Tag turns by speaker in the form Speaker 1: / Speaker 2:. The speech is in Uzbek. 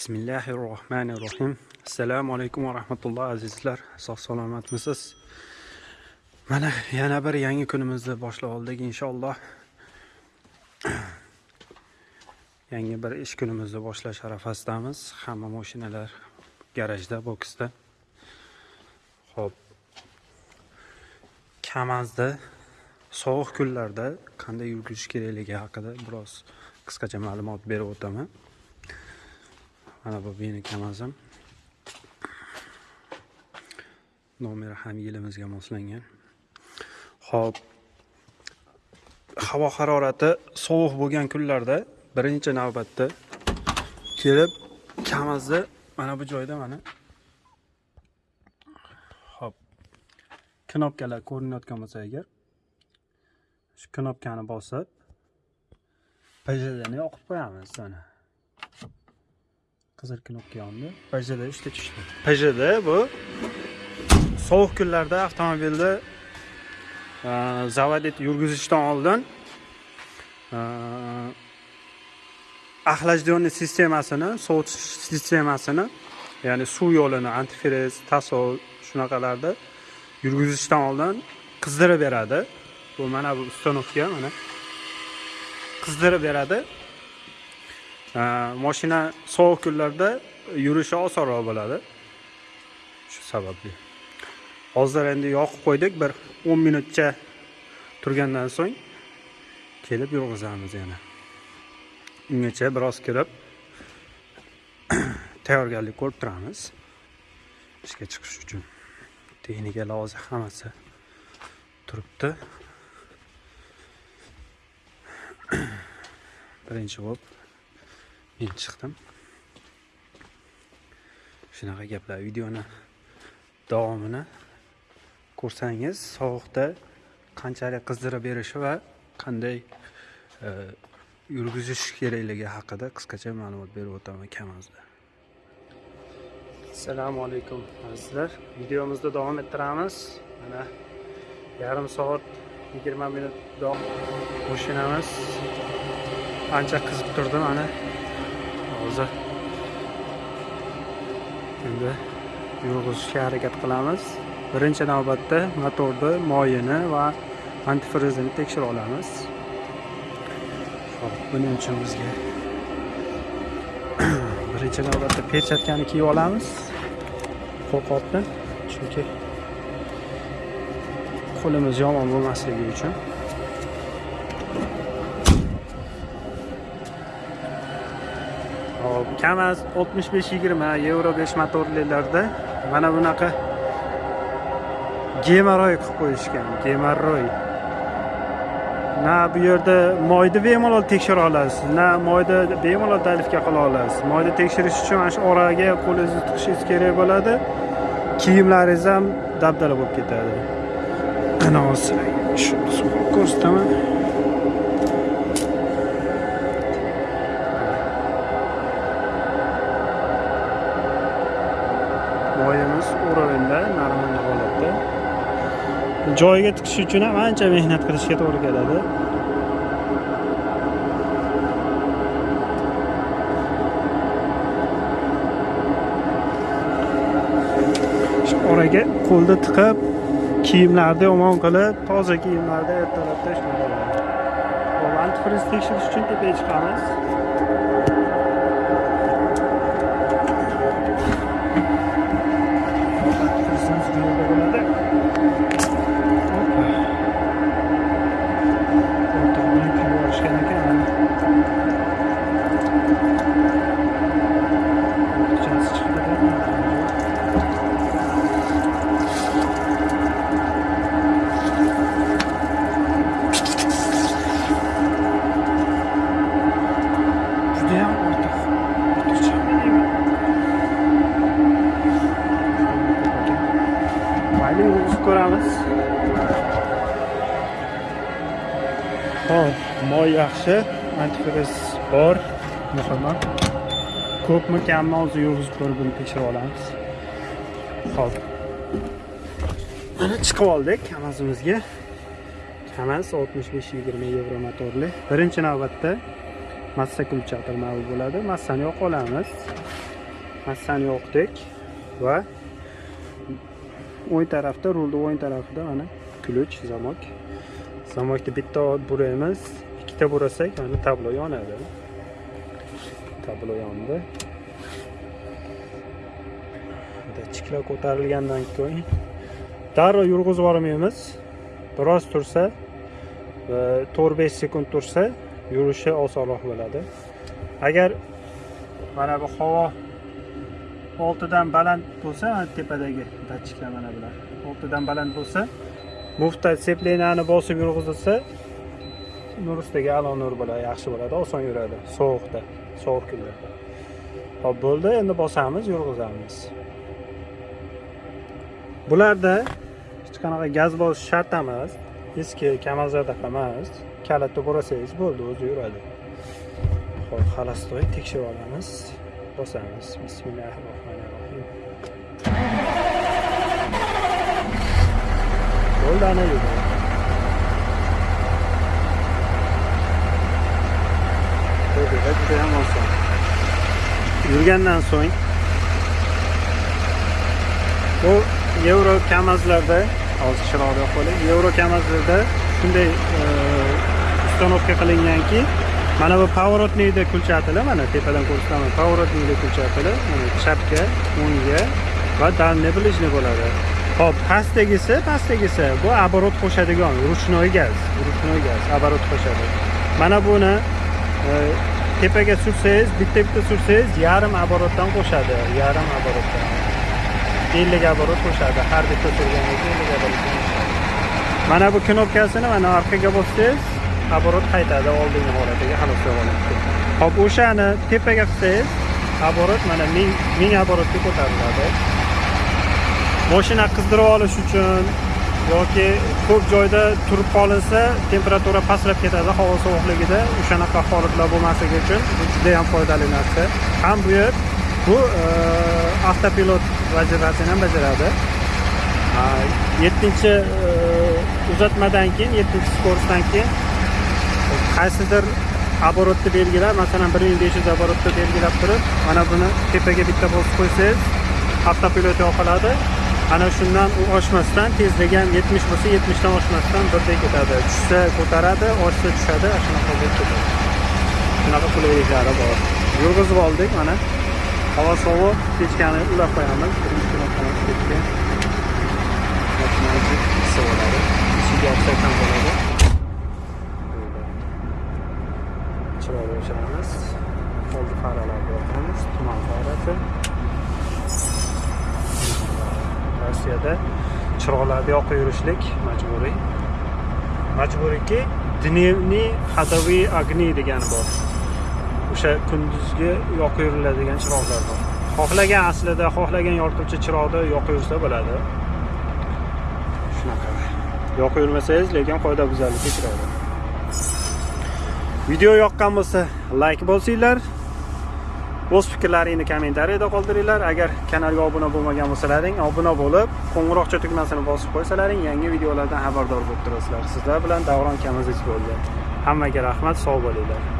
Speaker 1: bismillahi rohmanir rohim assalomu alaykum va rahmatulloh azizlar. Sog' salomatmisiz? Mana yana bir yangi kunimizni boshlab oldik inshaalloh. Yangi bir ish kunimizni boshlash arafasidamiz hamma mashinalar garajda boksda. Ho'p kamazda sovuq kunlarda qanday yurgizish kerakligi haqida biroz qisqacha ma'lumot berib o'taman. Mana bu meni kamazim nomeri ham yilimizga moslangan. Ho'p havo harorati sovuq bo'lgan kunlarda birinchi navbatda kelib kamazni mana bu joyda mana. Ho'p knopkalar ko'rinayotgan bo'lsa agar shu knopkani bosib pjni yoqib qo'yamiz mana qizil knopka yondi pjda ishga tushdi. Pjda bu sovuq kunlarda avtomobilni e, zavod yurgizishdan oldin e, axlajdionni sistemasini sovutish sistemasini ya'ni suv yo'lini antifriz tasol shunaqalarda yurgizishdan oldin qizdirib beradi. Bu mana bu установка mana qizdirib beradi. Mashina sovuq kunlarda yurishi osonroq bo'ladi. Shu sababli. Hozir endi yoqib qo'ydik bir 10 minutcha turgandan so'ng kelib yurg'izamiz yana. Ungacha biroz kirib tayyorgarlik ko'rib turamiz. Ishga chiqish uchun. Texnika lozi hammasi turibdi. Birinchi bo'lib men chiqdim. Shunaqa gaplar videoni davomini ko'rsangiz sovuqda qanchalik qizdirib berishi va qanday e, yurgizish kerakligi haqida qisqacha ma'lumot berib o'taman kamazda assalomu alaykum azizlar. Videomizni davom ettiramiz. Mana yarim soat yigirma minut davom mashinamiz ancha qizib turdi mana hozir endi yurg'izishga harakat qilamiz. Birinchi navbatda motorni moyini va antifrizini tekshirib olamiz. Hop buning uchun bizga birinchi navbatda perchatkani kiyib olamiz. Qo'lqopni chunki qo'limiz yomon bo'lmasligi uchun. Hop kamaz 65-20 yevro 5 motorlilarda. Mana bunaqa gemoroy qilib qo'yishgan gemaroy na bu yerda moyni bemalol tekshira olasiz na moyni bemalol dalifga qila olasiz. Moyni tekshirish uchun mana shu oraga qo'lingizni tiqishingiz kerak bo'ladi. Kiyimlaringiz ham dabdala bo'lib ketadi. Ana hozir shuni ko'rsataman. Moyimiz normal holatda joyiga tikish uchun ham ancha mehnat qilishga to'g'ri keladi. Oraga qo'lni tiqib kiyimlarni yomon qilib toza kiyimlarda ertalabda shunaqa hop antifriz tekshirish uchun tepaga chiqamiz. Hop moy yaxshi. Antifriz bor. Muhimi. Ko'pmi kammi hozir yurgizib ko'rib buni tekshirib olamiz. Hop mana chiqib oldik kamazimizga kamaz 65-20 yevro motorli. Birinchi navbatda massa kulchatir mana bo'ladi. Massani yoqib olamiz. Massani yoqdik va o'ng tarafda rulni o'ng tarafida mana ключ zamok. Zamokni bitta buraymiz ikkita burasak mana tablo yonadi. Tablo yondi. Dатчиklar ko'tarilgandan keyin darrov yurg'izib yubormaymiz. Biroz tursa to'rt besh sekund tursa yurishi osonroq bo'ladi. Agar mana bu havo oltidan baland bo'lsa mana tepadagi datchiklar mana bular. Oltidan baland bo'lsa mufta seplenani bosib yurg'izilsa nur ustiga alo nur bo'ladi yaxshi bo'ladi oson yuradi sovuqda sovuq kunlarda. Hop bo'ldi endi bosamiz yurg'izamiz. Bularda hech qanaqa gaz bosish shart emas eski kamazlardaqa emas kalitni burasangiz bo'ldi o'zi yuradi. Hop xolastoy tekshirib olamiz. Bosamiz. Bismillahi rohmanir rohim ana yurdi judayam oson yurgandan so'ng bu yevro kamazlarda hozir chiroqni yoqib qo'ying yevro kamazlarda shunday установка qilinganki mana bu поворотныйda kulchatili mana tepadan ko'rsataman поворотныйda kulchatili mana chapga o'ngga va дальний ближний bo'ladi hop pastdagisi pastdagisi. Bu оборот qo'shadigan ручной gaz ручной gaz оборот qo'shadi. Mana buni e, tepaga sursangiz bitta bitta sursangiz yarim оборотdan qo'shadi yarim оборотdan ellik оборот qo'shadi har bitta surganingizda ellik оборотdan qo'shadi. Mana bu knopkasini mana orqaga bossangiz оборот qaytadi oldingi holatiga xalos oladi hop o'shani tepaga qilsangiz оборот mana ming ming оборотga ko'tariladi. Moshina qizdirib olish uchun yoki ko'p joyda turib qolinsa temperatura pastlab ketadi havo sovuqligida. O'shanaqa holatlar bo'lmasligi uchun bu juda ham foydali narsa. Ham bu yer bu eh, avtopilot vazifasini ham bajaradi. Yettinchi eh, uzatmadan keyin yettinchi скоростьdan keyin qaysidir оборотni belgilab masalan bir ming besh yuz оборотni belgilab turib mana buni tepaga bitta bosib qo'ysangiz avtopilot yoqiladi. Ana shundan u oshmasdan tezligi ham yetmish bo'lsa yetmishdan oshmasdan birday ketadi. Tushsa ko'taradi oshsa tushadi shunaqa bo'lib ketadi. Shunaqa qulayliklari bor. Yurg'izib oldik mana. Havo sovuq pechkani ulab qo'yamiz. Birinchi issiq bo'ladi. Ichiga yopsak ham bo'ladi. Chiroqni o'chiramiz. Oldi faralarni yoqamiz tuman farasi rossiyada chiroqlarni yoqib yurishlik majburiy. Majburiyki dnevniy ходовые огни degani bor. O'sha kunduzgi yoqib yuriladigan chiroqlar bor. Xohlagan aslida xohlagan yorituvchi chiroqni yoqib yursa bo'ladi. Shunaqa. Yoqib yurmasangiz lekin qoidabuzarlikka uchraydi video yoqqan bo'lsa layk bosinglar. O'z fikrlaringni kommentariyada qoldiringlar. Agar kanalga obuna bo'lmagan bo'lsalaring obuna bo'lib qo'ng'iroqcha tugmasini bosib qo'ysalaring yangi videolardan xabardor bo'lib turasizlar. Sizlar bilan davron kamazich bo'ldi hammaga rahmat sog' bo'linglar.